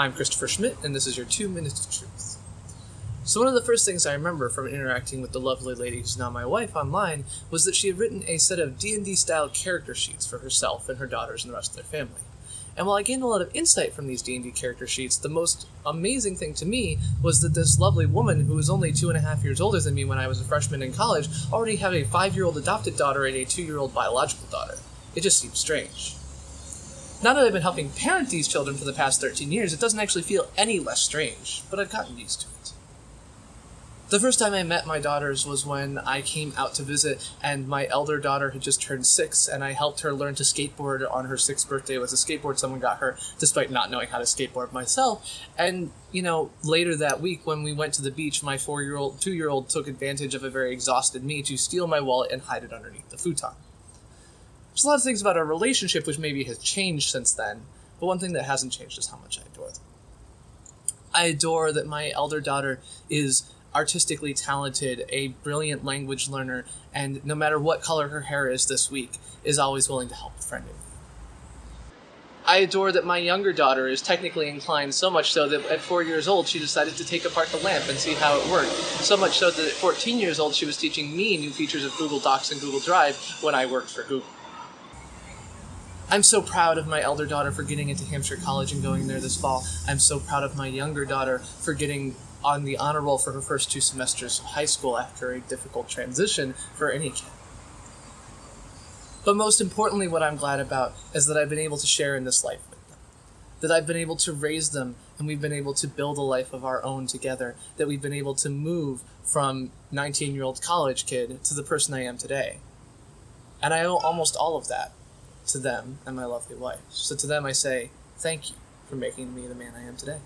I'm Christopher Schmidt, and this is your two minutes of truth. So one of the first things I remember from interacting with the lovely lady who's now my wife online was that she had written a set of D&D style character sheets for herself and her daughters and the rest of their family. And while I gained a lot of insight from these D&D character sheets, the most amazing thing to me was that this lovely woman, who was only two and a half years older than me when I was a freshman in college, already had a five-year-old adopted daughter and a two-year-old biological daughter. It just seemed strange. Now that I've been helping parent these children for the past 13 years, it doesn't actually feel any less strange, but I've gotten used to it. The first time I met my daughters was when I came out to visit, and my elder daughter had just turned six, and I helped her learn to skateboard on her sixth birthday with a skateboard someone got her, despite not knowing how to skateboard myself. And, you know, later that week when we went to the beach, my four year old, two year old took advantage of a very exhausted me to steal my wallet and hide it underneath the futon. There's a lot of things about our relationship which maybe has changed since then, but one thing that hasn't changed is how much I adore them. I adore that my elder daughter is artistically talented, a brilliant language learner, and no matter what color her hair is this week, is always willing to help a friend. I adore that my younger daughter is technically inclined so much so that at four years old she decided to take apart the lamp and see how it worked. So much so that at 14 years old she was teaching me new features of Google Docs and Google Drive when I worked for Google. I'm so proud of my elder daughter for getting into Hampshire College and going there this fall. I'm so proud of my younger daughter for getting on the honor roll for her first two semesters of high school after a difficult transition for any kid. But most importantly, what I'm glad about is that I've been able to share in this life with them. That I've been able to raise them and we've been able to build a life of our own together. That we've been able to move from 19 year old college kid to the person I am today. And I owe almost all of that to them and my lovely wife. So to them, I say, thank you for making me the man I am today.